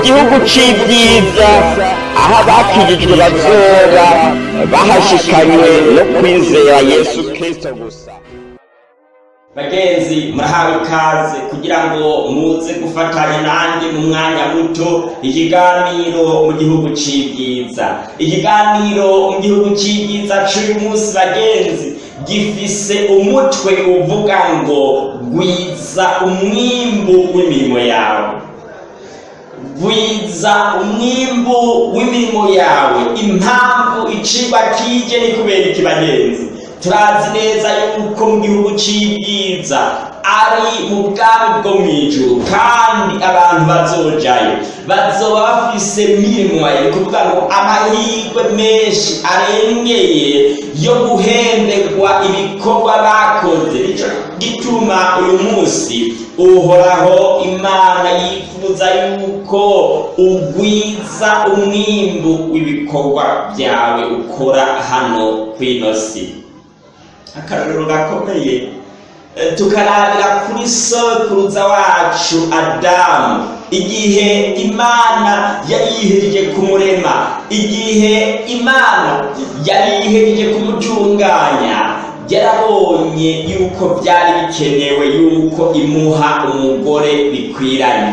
igihugu cy'ibyiza aho abakirijwe bazoba bahashikanywe no kwizera yesu kirisito gusa bagenzi murahawe ikaze kugira ngo muze gufatanya nanjye mu mwanya muto ikiganiro mu gihugu cy'ibyiza ikiganiro mu gihugu cy'ibyiza cy'uyu munsi bagenzi gifise umutwe uvuga ngo gwiza umwimbu w'imirimo yawe wiza umwimbu w'imirimo yawe impamvu icibwa kije ni kubera ikibagenzi turazi neza yuko mu gihugu cy'ibyiza ari mu bwami bwo mu ijuru kandi abantu bazojayo bazoba bafise mirimo ni kuvuga ngo amahirwe menshi arengeye yo guhendekwa ibikorwa bakoze gituma uyu munsi uhoraho imana yifuza yuko ugwiza umwimbu w'ibikorwa byawe ukora hano ku ino akarorero gakomeye tukarabira kuri sokuruza wacu adamu igihe imana yayiherije kumurema igihe imana yari yihereje kumutunganya yarabonye yuko byari bikenewe yuko imuha umugore bikwiranye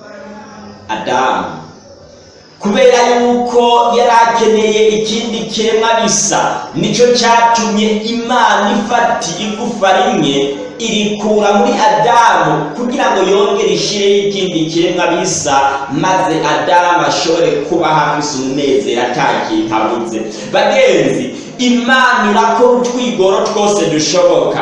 adamu kubera yuko yari akeneye ikindi kiremwa bisa nicyo cyatumye imana ifata igufa rimwe irikura muri adamu kugira ngo yongere ishyireho ikindi kiremwa bisa maze adamu ashobore kuba hafise umunezero atakintu abuze bagenzi imana irakora utwigoro twose dushoboka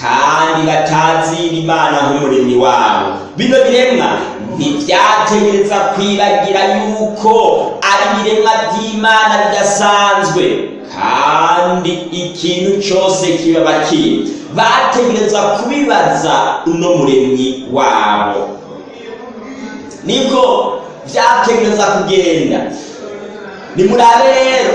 kandi batazira imana nk'umuremyi wabo bino biremwa ntibyategereza kwibagira yuko ari ibiremwa by'imana bidasanzwe kandi ikintu cyose kibaba kiri bategereza kubibaza uno muremyi wabo niko byategereza kugenda nimurabe rero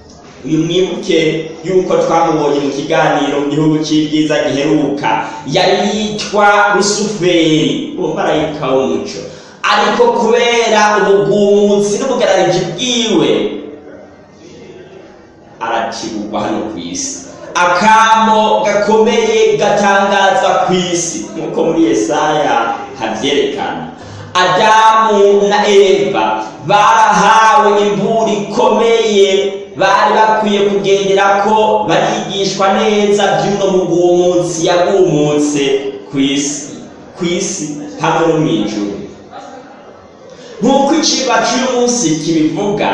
uyu mwibuke yuko twamubonye mu kiganiro mu gihugu cy'ibyiza giheruka yari yitwa rusuferi umumarayika w'umuco ariko kubera ubugumutsi n'ubugararike bwiwe arakiburwa hano ku isi akamo gakomeye gatangazwa ku isi nk'uko muri Yesaya habyerekana adamu na eva barahawe imburi ikomeye bari bakwiye kugendera ko barigishwa neza by'uno mugumutsi yagumutse ku isi ku isi hamwe no mu ijuru nk'uko ikiba cy'uyu kibivuga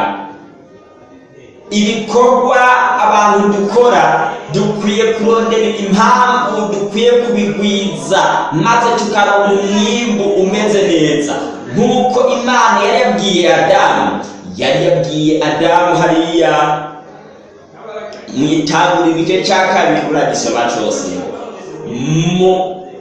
ibikorwa abantu dukora dukwiye kurondera impamvu dukwiye kubigwiza maze tukarabona umwimbu umeze neza nk'uko imana yari yabwiye adamu yari yabwiye adamu hariya mu itangura igice cya kabiri uragisoma cyose mu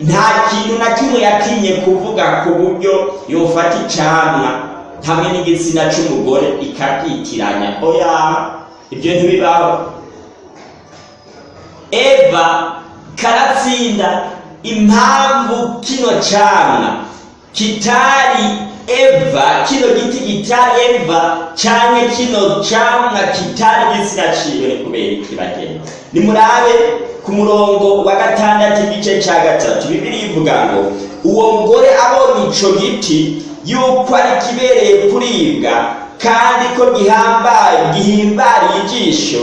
nta kintu na kimwe yatinye kuvuga ku buryo yofata icanwa hamwe n'igitsina cy'umugore ikakitiranya oya ibyo ntibibaho eva karatsinda impamvu kino cyana kitari eva kino giti kitari eva cyane kino cyamwa kitari gisiraciwe kubera iki nimurabe ku murongo wa gatandatu igice cya gatatu bibiri ivuga ngo uwo mugore abonye ico giti yuko ari kibereye kuribwa kandi ko gihambaye gihimbariye ijisho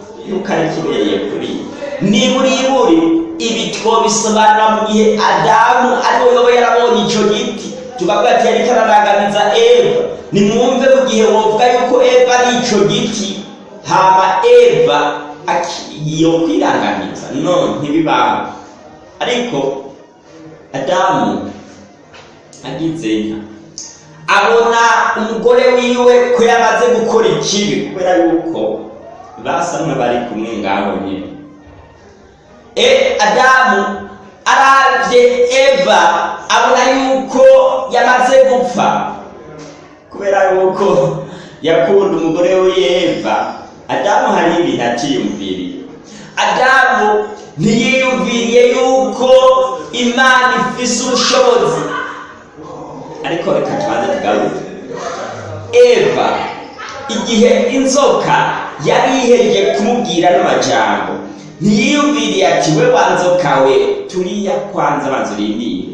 yuko ari kibereye kuri niba uriburi ibi twobisobanura mu gihe adamu ariwe yoba yarabonye icyo giti tukavuga ati yari kararanganiza eva nimwumve mu gihe wovuga yuko eva ari icyo giti hama eva yo kwiranganiza no ntibibaho ariko adamu agize inka abona umugore wiwe ko yamaze gukora ikibi kubera yuko basa n'abari kumwe ngaho nyine e adamu arabye eva abona yuko yamaze gupfa kubera yuko yakunda umugore we eva adamu hari ibintu atiyumviriye adamu ntiyiyumviriye yuko imana ifise ubushobozi ariko reka tubanze tugaruke eva igihe inzoka yari ihereje kumubwira n'amajambo ntiyiyumviriye ati we wanzo kawe turiya kwanza banza urindire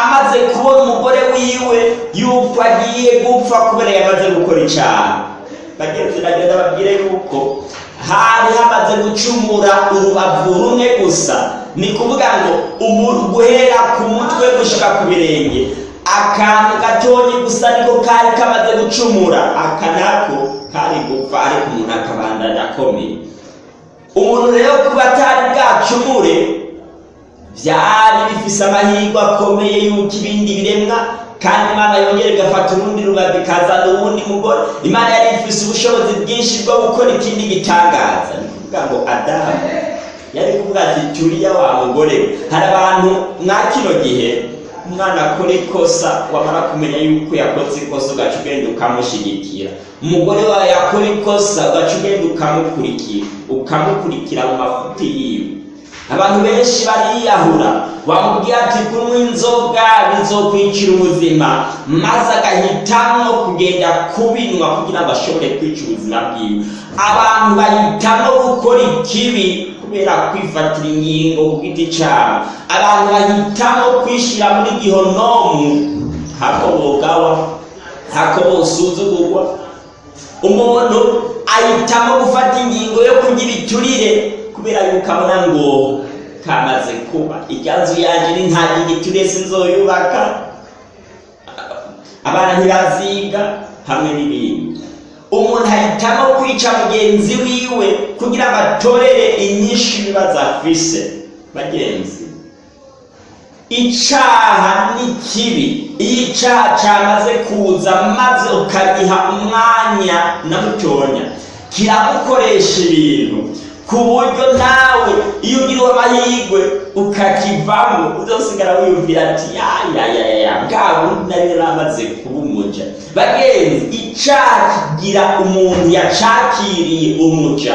amaze kubona umugore wiwe yuko agiye gupfa kubera yamaze gukora icyaha bagenzi bagenda babwire yuko hari hamaze gucumura urubavu rumwe gusa ni kuvuga ngo umuntu guhera ku mutwe gushyika ku birenge akantu gatonya gusa niko kari kamaze gucumura akanako kari gupfa ariko umuntu akabandanya akomeye umuntu rero kuba atari bwacumure byari bifise amahirwe akomeye y'uko ibindi biremwa kandi imana yongera igafata urundi rubabi ikazana uwundi mugore imana yari ifise ubushobozi bwinshi bwo gukora ikindi gitangaza ni kuvuga ngo adamu yari kuvuga ati turiya wa mugore hari abantu mwa kino gihe umwana akora ikosa wamara kumenya yuko yakoze ikosa ugaca ugenda ukamushyigikira umugore wawe yakora ikosa ugaca ugenda ukamukurikira ukamukurikira mu mafuti yiwe abantu benshi bariyahura wamubwira ati kunywa inzoga bizokwicira ubuzima maze agahitamo kugenda kubinywa kugira ngo ashobore kwica ubuzima bwiwe abantu bahitamo gukora ikibi kubera kwifatira inkingo ku giti cyabo abantu bahitamo kwishyira muri gihonomu hakobokawa hakobosuzugurwa umuntu ahitamo gufata ingingo yo kugira iturire kubera yuko abona ngo kamaze kuba ikanzu yanjye ni nta giturire sinzoyubaka abana ntibaziga hamwe n'ibindi umuntu ahitamo kwica mugenzi wiwe kugira ngo atorere inyinshi ibibazo afise bagenzi icaha n'ikibi iyo icaha cyamaze kuza maze ukagiha umwanya na mutonya kiramukoresha ibintu ku buryo nawe iyo ugiriwe amahirwe ukakivamo uzasigara wiyumvira ati ya ya ya ya bwa bundi nari naramaze kuba umuja bagenzi icyaha umuntu yacakiriye umuca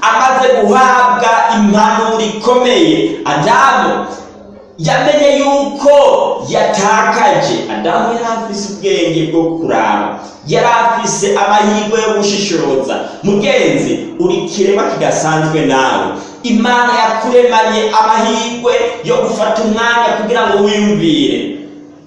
amaze guhabwa impanuro ikomeye adamu yamenye yuko yatakaje adamu yari afise ubwenge bwo kuraba yari afise amahirwe yo gushishoza mugenzi uri kirema kidasanzwe nawe imana yakuremanye amahirwe yo gufata umwanya kugira ngo wiyumvire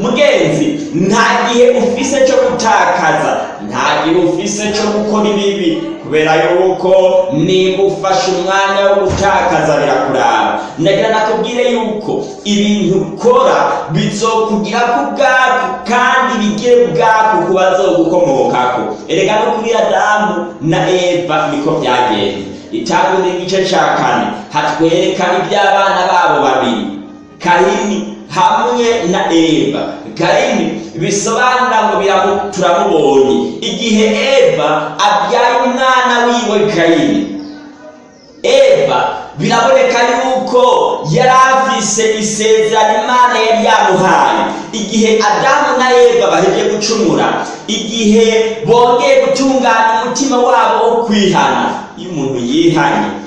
mugenzi nta gihe ufise cyo gutakaza ntagira ufise cyo gukora ibibi kubera yuko nimba ufashe umwanya wo gutakaza birakuraba ndagira nakubwire yuko ibintu ukora bizokugira ko ubwako kandi bigire bwako ku bazogukomokako erega no kuri adamu na eva niko byagenze itangu n'igice cya kane hatwereka iby'abana babo babiri kahini hamwe na eva gayini bisobanura ngo turamubonye igihe eva abyaye umwana wiwe gayini eva biraboneka yuko yari afise isezerano imana yari yamuhaye igihe adamu na eva baheje gucumura igihe bongeye gutunganya umutima wabo wo kwihana iyo umuntu yihanye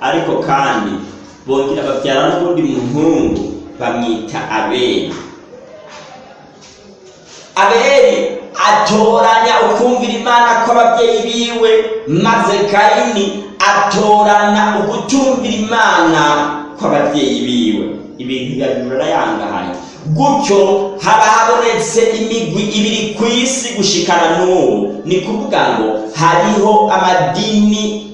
ariko kandi bongera babyara n'ubundi muhungu bamwita abena abeli atoranya ukumvira imana kw'ababyeyi biwe maze kayini atorana ugutumvira imana kw'ababyeyi biwe ibintu biba birayangahanye gutyo haba habonetse imigwi ibiri ku isi gushikana n'ubu ni kuvuga ngo hariho amadini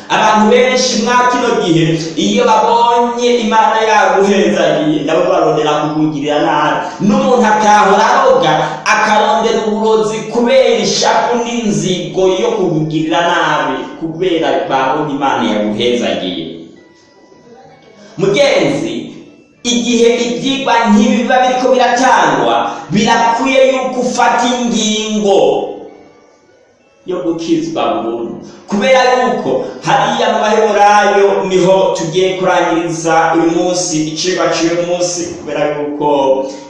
abantu benshi mwa kino gihe iyo babonye imana yaguhenzaniye nabo barondera kukugirira nabi n'umuntu akahora aroga akarondera uburozi kubera ishapu n'inzigo yo kukugirira nabi kubera babonye imana yaguhezagiye mugenzi igihe ibyigwa nkibiba biriko biratangwa birakwiye yuko ufata ingingo yo gukizwa burundu kubera yuko hariya mu niho tugiye kurangiriza uyu munsi icigwa cy'uyu munsi kubera yuko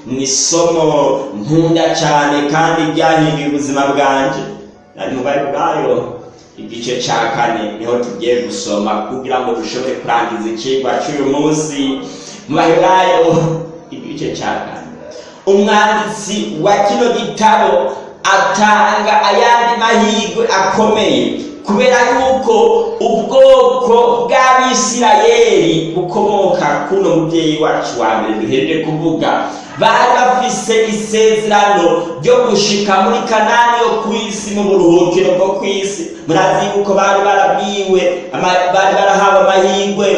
ni isomo nkunda cyane kandi ryahinduye ubuzima bwanjye ari mu baheburayo igice cya kane niho tugiye gusoma kugira ngo dushobore kurangiza icigwa cy'uyu munsi mu baheburayo igice cya kane umwanditsi wa kino gitabo atanga ayandi mahirwe akomeye kubera yuko ubwoko bw'abisirayeli bukomoka kuno mubyeyi wacu wa mbere duheje kuvuga bari bafise isezerano ryo gushika muri kanani yo ku isi mu buruhukiro bwo ku isi murazi yuko bari barabwiwe bari barahawe amahirwe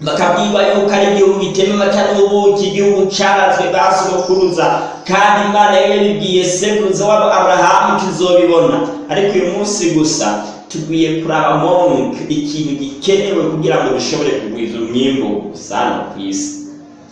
bakabyiba yuko ari igihugu gitema amata n'ubuki igihugu cyarazwe ba sogokuruza kandi imana yari yabibwiye sekuruza wabo aburahamu tuzobibona ariko uyu munsi gusa tugiye kuraba monk ikintu gikenewe kugira ngo dushobore kugwiza umwimbo usana ku isi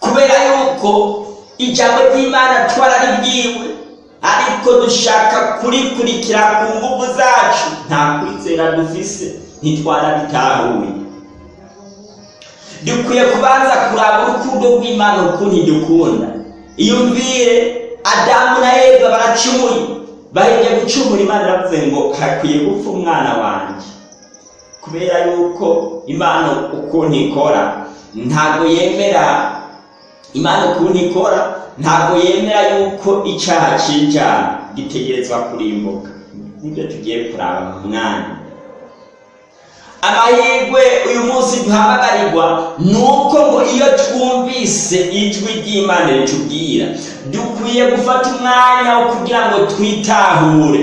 kubera yuko ijambo ry'imana twararibwiwe ariko dushaka kurikurikira ku mbugu zacu nta kwizera dufise ntitwarabitahuye dukwiye kubanza kuraba urukundo rw'imana ukuntu idukunda iyo umviye adamu na eva baracumuye bahebye gucumura imana iravuze ngo hakwiye gupfa umwana wanjye kubera yuko imana ukuntu ikora ntabwo yemera imana ukuntu ikora ntabwo yemera yuko icyaha cy'icyaha gitegerezwa kurimbuka nibyo tugiye kuraba mu mwanya amahirwe uyu munsi duhamagarirwa ni uko ngo iyo twumvise ijwi ry'imana ritubwira dukwiye gufata umwanya wo kugira ngo twitahure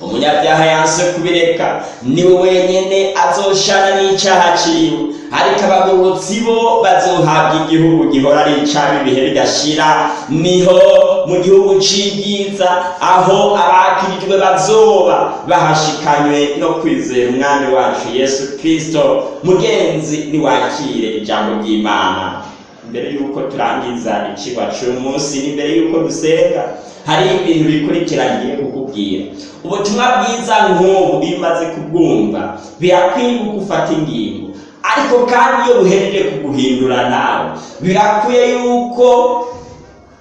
umunyabyaha yanze kubireka ni we wenyine azoshana n'icyaha cyiwe ariko abagororotsi bo bazohabwa igihugu gihora ari icyaha ibihe bidashira niho mu gihugu cy'ibyiza aho abakirijwe bazoba bahashikanywe no kwizera umwami wacu yesu kirisito mugenzi ntiwakire ijambo ry'imana mbere y'uko turangiza icyigwa cy'uyu ni mbere y'uko dusenga hari ibintu bikurikiranye kukubwira ubutumwa bwiza nk'ubu iyo kubwumva birakwiye gufata ingingo ariko kandi iyo buhereye kuguhindura nawe birakwiye yuko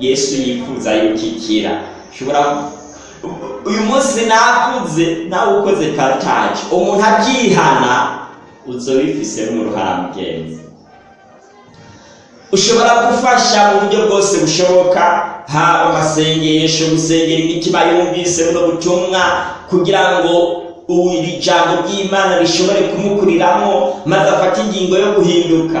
yesu yifuza yukikira ushobora uyu munsi nakuze nawe ukoze partage umuntu akihana uzobifise n'uruhara mugenzi ushobora gufasha mu buryo bwose bushoboka haba amasengesho gusengera imitima yumvise buno butumwa kugira ngo ubu iri jambo ry'imana rishobore kumukuriramo maze afate ingingo yo guhinduka